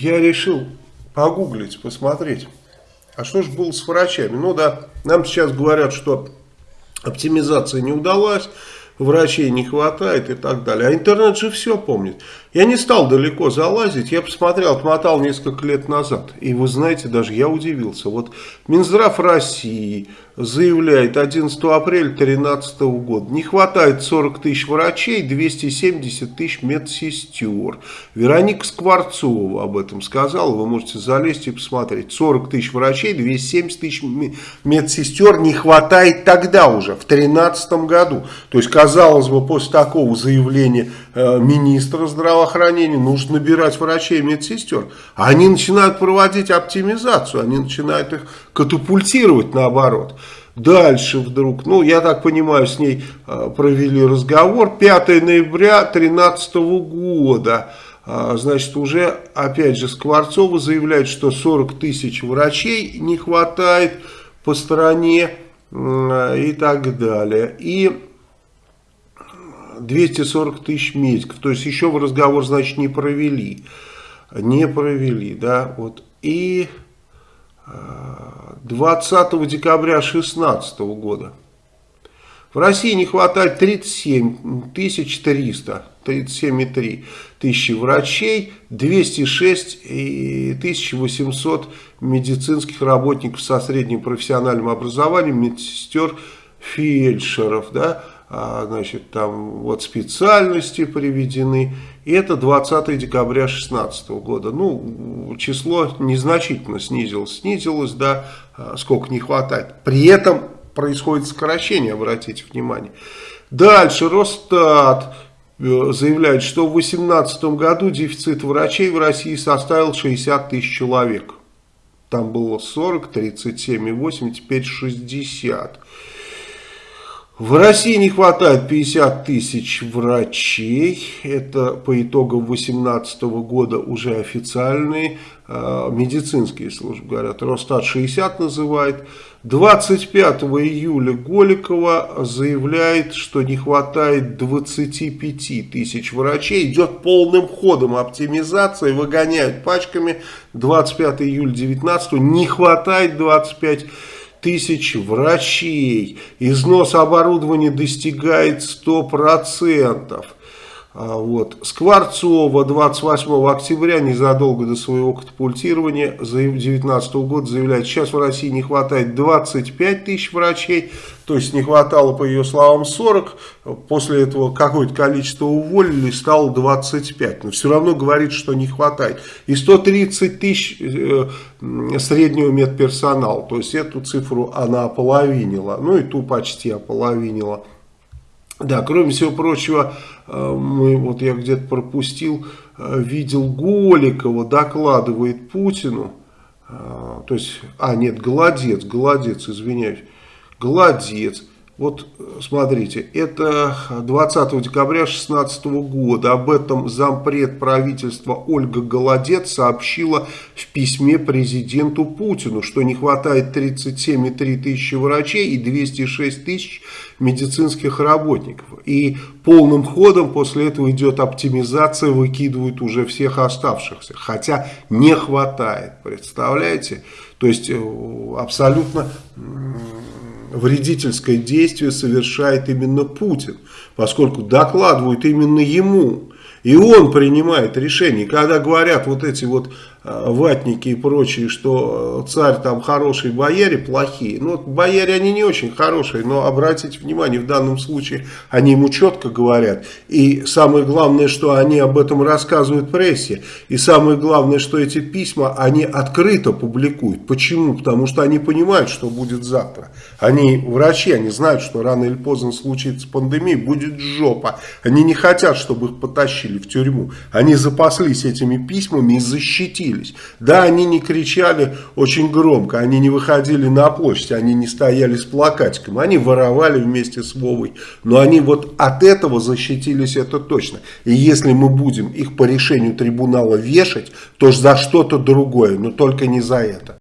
я решил погуглить, посмотреть, а что же было с врачами. Ну да, нам сейчас говорят, что оптимизация не удалась, врачей не хватает и так далее. А интернет же все помнит. Я не стал далеко залазить, я посмотрел, отмотал несколько лет назад. И вы знаете, даже я удивился. Вот Минздрав России заявляет 11 апреля 2013 года. Не хватает 40 тысяч врачей, 270 тысяч медсестер. Вероника Скворцова об этом сказала. Вы можете залезть и посмотреть. 40 тысяч врачей, 270 тысяч медсестер не хватает тогда уже, в 2013 году. То есть, казалось бы, после такого заявления э, министра здравоохранения нужно набирать врачей и медсестер. Они начинают проводить оптимизацию, они начинают их катапультировать наоборот. Дальше вдруг, ну я так понимаю, с ней э, провели разговор 5 ноября 2013 года. А, значит, уже опять же Скворцова заявляет, что 40 тысяч врачей не хватает по стране и так далее. И 240 тысяч медиков. То есть еще в разговор, значит, не провели. Не провели, да, вот. И 20 декабря 2016 года. В России не хватает 37 300, 37,3 тысячи врачей, 206 800 медицинских работников со средним профессиональным образованием, медсестер, фельдшеров, да, значит, там вот специальности приведены. И это 20 декабря 2016 года. Ну, число незначительно снизилось. Снизилось, да, а, сколько не хватает. При этом происходит сокращение, обратите внимание. Дальше Росстат э, заявляет, что в 2018 году дефицит врачей в России составил 60 тысяч человек. Там было 40, 37,8, теперь 60. В России не хватает 50 тысяч врачей. Это по итогам 2018 года уже официальные э, медицинские службы говорят. Росстат 60 называет. 25 июля Голикова заявляет, что не хватает 25 тысяч врачей. Идет полным ходом оптимизация, выгоняют пачками. 25 июля 19 не хватает 25 тысяч тысяч врачей. Износ оборудования достигает 100%. А, вот. Скворцова 28 октября, незадолго до своего катапультирования 2019 года, заявляет, сейчас в России не хватает 25 тысяч врачей, то есть не хватало, по ее словам, 40, после этого какое-то количество уволили, стало 25, но все равно говорит, что не хватает. И 130 тысяч э, среднего медперсонала, то есть эту цифру она ополовинила, ну и ту почти ополовинила. Да, кроме всего прочего, э, мы, вот я где-то пропустил, э, видел Голикова, докладывает Путину, э, то есть, а нет, Голодец, Голодец, извиняюсь, Голодец, вот смотрите, это 20 декабря 2016 года. Об этом зампред правительства Ольга Голодец сообщила в письме президенту Путину, что не хватает 37,3 тысячи врачей и 206 тысяч медицинских работников. И полным ходом после этого идет оптимизация, выкидывают уже всех оставшихся. Хотя не хватает, представляете? То есть э, абсолютно вредительское действие совершает именно Путин, поскольку докладывают именно ему. И он принимает решение. Когда говорят вот эти вот ватники и прочие, что э, царь там хороший, бояре плохие. Ну, бояре они не очень хорошие, но обратите внимание, в данном случае они ему четко говорят. И самое главное, что они об этом рассказывают прессе. И самое главное, что эти письма они открыто публикуют. Почему? Потому что они понимают, что будет завтра. Они врачи, они знают, что рано или поздно случится пандемия, будет жопа. Они не хотят, чтобы их потащили в тюрьму. Они запаслись этими письмами и защитили возмутились. Да, они не кричали очень громко, они не выходили на площадь, они не стояли с плакатиком, они воровали вместе с Вовой. Но они вот от этого защитились, это точно. И если мы будем их по решению трибунала вешать, то за что-то другое, но только не за это.